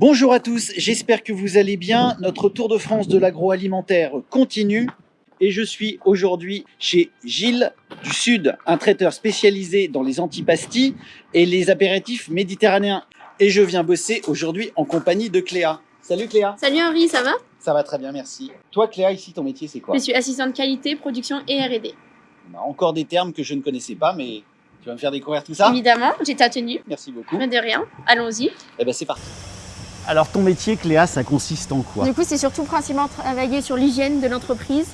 Bonjour à tous, j'espère que vous allez bien. Notre tour de France de l'agroalimentaire continue et je suis aujourd'hui chez Gilles du Sud, un traiteur spécialisé dans les antipastilles et les apéritifs méditerranéens. Et je viens bosser aujourd'hui en compagnie de Cléa. Salut Cléa Salut Henri, ça va? Ça va très bien, merci. Toi Cléa, ici ton métier c'est quoi? Je suis assistante qualité, production et R&D. On a encore des termes que je ne connaissais pas, mais tu vas me faire découvrir tout ça? Évidemment, j'ai ta tenue. Merci beaucoup. Mais de rien, allons-y. Eh ben c'est parti. Alors ton métier Cléa, ça consiste en quoi? Du coup, c'est surtout principalement travailler sur l'hygiène de l'entreprise,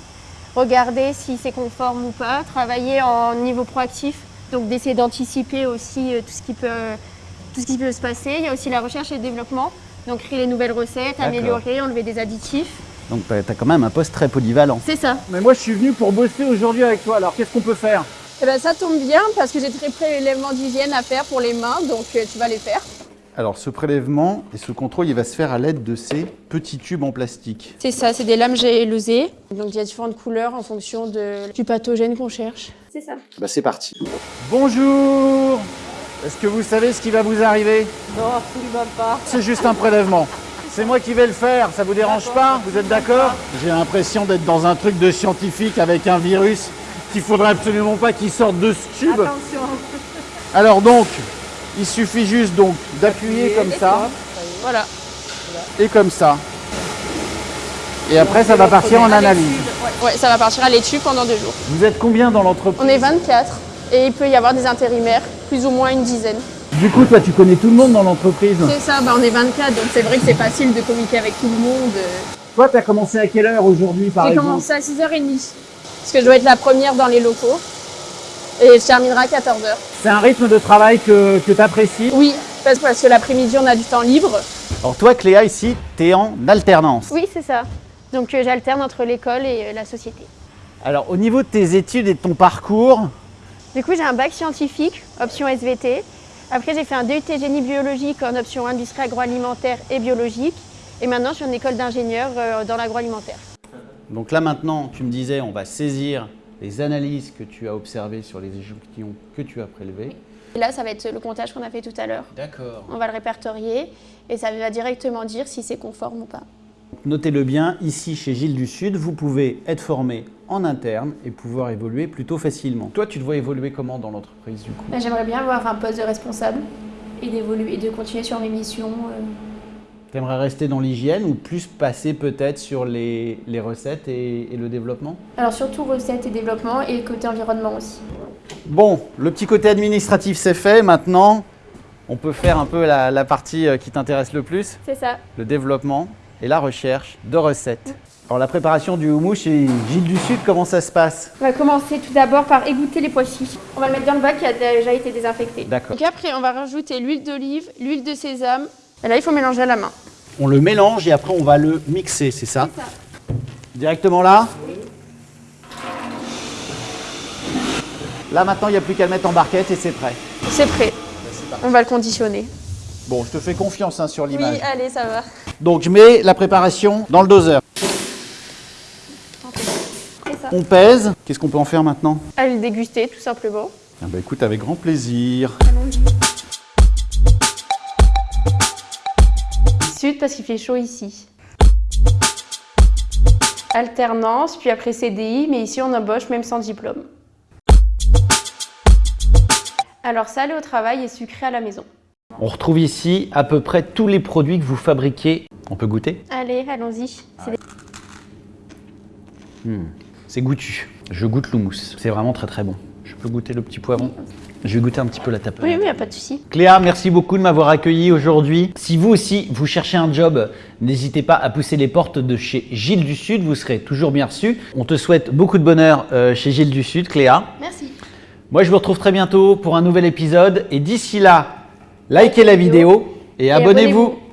regarder si c'est conforme ou pas, travailler en niveau proactif, donc d'essayer d'anticiper aussi euh, tout ce, qui peut, tout ce qui peut se passer. Il y a aussi la recherche et le développement, donc créer les nouvelles recettes, améliorer, enlever des additifs. Donc tu as quand même un poste très polyvalent. C'est ça. Mais moi je suis venu pour bosser aujourd'hui avec toi, alors qu'est-ce qu'on peut faire? Eh ben, ça tombe bien parce que j'ai très prélèvements d'hygiène à faire pour les mains, donc euh, tu vas les faire. Alors ce prélèvement et ce contrôle, il va se faire à l'aide de ces petits tubes en plastique. C'est ça, c'est des lames gélosées. Donc il y a différentes couleurs en fonction de, du pathogène qu'on cherche. C'est ça. Bah c'est parti. Bonjour Est-ce que vous savez ce qui va vous arriver? Non, absolument pas. C'est juste un prélèvement. C'est moi qui vais le faire, ça vous dérange pas? Vous êtes d'accord? J'ai l'impression d'être dans un truc de scientifique avec un virus qu'il faudrait absolument pas qu'il sorte de ce tube. Attention. Alors donc, il suffit juste donc d'appuyer comme ça Voilà. et comme ça. Et après, ça va partir en analyse. Ouais, ça va partir à l'étude pendant deux jours. Vous êtes combien dans l'entreprise? On est 24 et il peut y avoir des intérimaires, plus ou moins une dizaine. Du coup, toi, tu connais tout le monde dans l'entreprise? C'est ça, bah on est 24, donc c'est vrai que c'est facile de communiquer avec tout le monde. Toi, tu as commencé à quelle heure aujourd'hui, par J'ai exemple? commencé à 6h30, parce que je dois être la première dans les locaux. Et je terminerai à 14h. C'est un rythme de travail que, que tu apprécies Oui, parce parce que l'après-midi, on a du temps libre. Alors toi, Cléa, ici, tu es en alternance. Oui, c'est ça. Donc euh, j'alterne entre l'école et euh, la société. Alors, au niveau de tes études et de ton parcours, Du coup, j'ai un bac scientifique, option SVT. Après, j'ai fait un DUT génie biologique en option industrie agroalimentaire et biologique. Et maintenant, je suis en école d'ingénieur euh, dans l'agroalimentaire. donc là maintenant, tu me disais, on va saisir les analyses que tu as observées sur les échantillons que tu as prélevés. Et là, ça va être le comptage qu'on a fait tout à l'heure. D'accord. On va le répertorier et ça va directement dire si c'est conforme ou pas. Notez-le bien, ici chez Gilles du Sud, vous pouvez être formé en interne et pouvoir évoluer plutôt facilement. Toi, tu te vois évoluer comment dans l'entreprise du coup? Bah, J'aimerais bien avoir un poste de responsable et d'évoluer et de continuer sur mes missions. euh. Tu aimerais rester dans l'hygiène ou plus passer peut-être sur les, les recettes et, et le développement? Alors surtout recettes et développement et côté environnement aussi. Bon, le petit côté administratif c'est fait. Maintenant, on peut faire un peu la, la partie euh, qui t'intéresse le plus, C'est ça. le développement et la recherche de recettes. Alors la préparation du houmous chez Gilles du Sud, comment ça se passe? On va commencer tout d'abord par égoutter les pois chiches. On va le mettre dans le bac qui a déjà été désinfecté. D'accord. Donc après, on va rajouter l'huile d'olive, l'huile de sésame. Et là, il faut mélanger à la main. On le mélange et après on va le mixer, c'est ça. Directement là Là maintenant, il n'y a plus qu'à le mettre en barquette et c'est prêt. C'est prêt. On va le conditionner. Bon, je te fais confiance hein, sur Oui, l'image. allez, ça va. Donc je mets la préparation dans le doseur. On pèse. Qu'est-ce qu'on peut en faire maintenant? À le déguster, tout simplement. ah bah écoute, avec grand plaisir. Parce qu'il fait chaud ici. Alternance, puis après CDI, mais ici on embauche même sans diplôme. Alors salé au travail et sucré à la maison. On retrouve ici à peu près tous les produits que vous fabriquez. On peut goûter? Allez, allons-y. C'est des- C'est goûtu. Je goûte l'houmous. C'est vraiment très très bon. Peux goûter le petit poivron Je vais goûter un petit peu la tape. Oui, oui, y a pas de souci. Cléa, merci beaucoup de m'avoir accueilli aujourd'hui. Si vous aussi, vous cherchez un job, n'hésitez pas à pousser les portes de chez Gilles du Sud, vous serez toujours bien reçu. On te souhaite beaucoup de bonheur euh, chez Gilles du Sud, Cléa. Merci. Moi, je vous retrouve très bientôt pour un nouvel épisode. Et d'ici là, likez la vidéo et abonnez-vous. abonnez-vous.